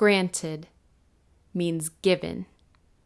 Granted means given.